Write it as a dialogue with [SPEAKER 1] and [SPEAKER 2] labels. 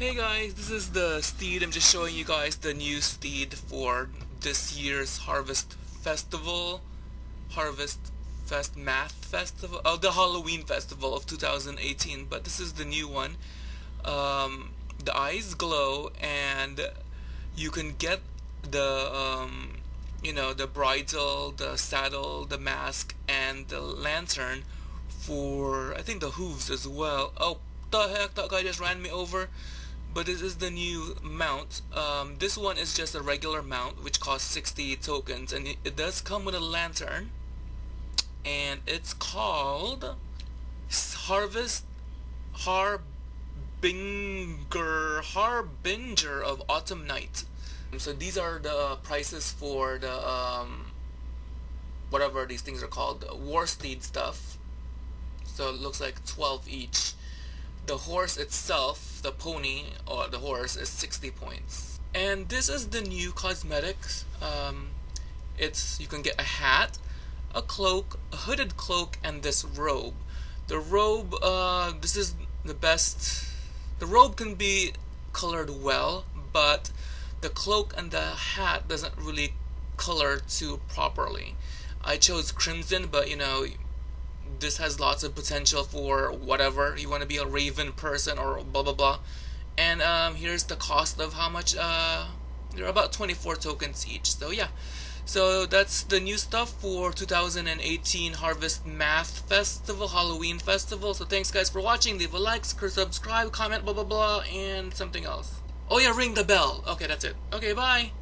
[SPEAKER 1] Hey guys, this is the steed. I'm just showing you guys the new steed for this year's Harvest Festival. Harvest Fest Math Festival. Oh, the Halloween Festival of 2018. But this is the new one. Um, the eyes glow and you can get the, um, you know, the bridle, the saddle, the mask, and the lantern for, I think, the hooves as well. Oh, the heck, that guy just ran me over but this is the new mount. Um, this one is just a regular mount which costs 60 tokens and it, it does come with a lantern and it's called Harvest Harbinger Harbinger of Autumn Night. So these are the prices for the um, whatever these things are called war steed stuff. So it looks like 12 each. The horse itself, the pony or the horse is 60 points. And this is the new cosmetics. Um, it's you can get a hat, a cloak, a hooded cloak, and this robe. The robe, uh, this is the best. The robe can be colored well, but the cloak and the hat doesn't really color too properly. I chose crimson, but you know this has lots of potential for whatever. You want to be a raven person or blah blah blah. And um, here's the cost of how much uh, they're about 24 tokens each so yeah. So that's the new stuff for 2018 Harvest Math Festival Halloween Festival. So thanks guys for watching. Leave a like subscribe comment blah blah blah and something else. Oh yeah ring the bell. Okay that's it. Okay bye